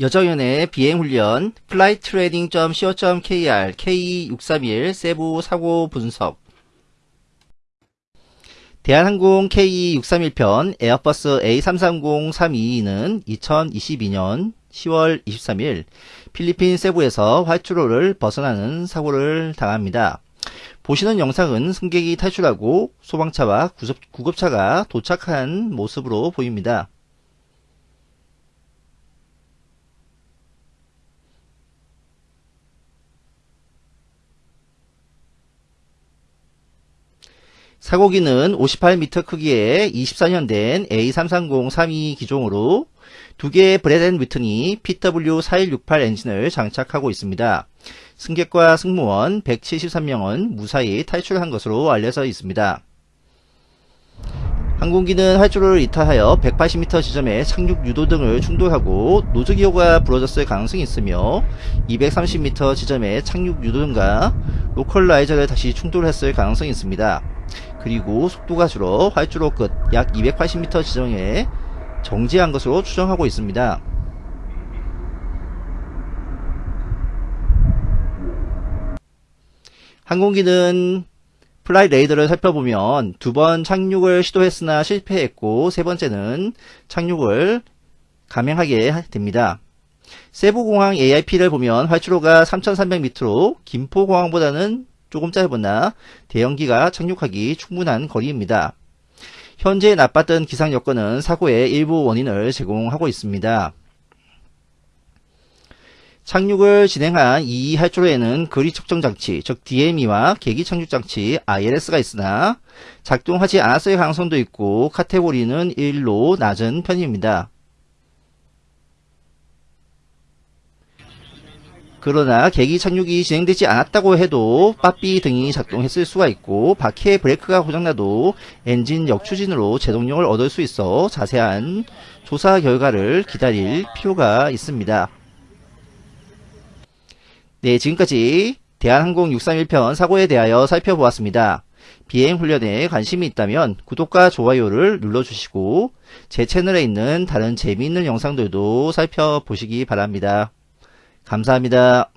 여정연의 비행훈련 flighttraining.co.kr K631 세부 사고 분석 대한항공 K631편 에어버스 A330-322는 2022년 10월 23일 필리핀 세부에서 활주로를 벗어나는 사고를 당합니다. 보시는 영상은 승객이 탈출하고 소방차와 구급차가 도착한 모습으로 보입니다. 사고기는 58m 크기의 24년 된 A330-32 기종으로 두 개의 브레덴 위튼이 PW4168 엔진을 장착하고 있습니다. 승객과 승무원 173명은 무사히 탈출한 것으로 알려져 있습니다. 항공기는 활주로를 이탈하여 180m 지점에 착륙 유도 등을 충돌하고 노즈기호가 부러졌을 가능성이 있으며 230m 지점에 착륙 유도 등과 localizer를 다시 충돌했을 가능성이 있습니다. 그리고 속도가 줄어 활주로 끝 약 280m 지점에 정지한 것으로 추정하고 있습니다. 항공기는 Flightradar를 살펴보면 두 번 착륙을 시도했으나 실패했고 세 번째는 착륙을 감행하게 됩니다. 세부공항 AIP를 보면 활주로가 3300m로 김포공항보다는 조금 짧으나 대형기가 착륙하기 충분한 거리입니다. 현재 나빴던 기상 여건은 사고의 일부 원인을 제공하고 있습니다. 착륙을 진행한 이 활주로에는 거리 측정 장치, 즉 DME와 계기 착륙 장치 ILS가 있으나 작동하지 않았을 가능성도 있고 카테고리는 1로 낮은 편입니다. 그러나 계기 착륙이 진행되지 않았다고 해도 빠삐 등이 작동했을 수가 있고 바퀴의 브레이크가 고장나도 엔진 역추진으로 제동력을 얻을 수 있어 자세한 조사 결과를 기다릴 필요가 있습니다. 네 지금까지 대한항공 631편 사고에 대하여 살펴보았습니다. 비행훈련에 관심이 있다면 구독과 좋아요를 눌러주시고 제 채널에 있는 다른 재미있는 영상들도 살펴보시기 바랍니다. 감사합니다.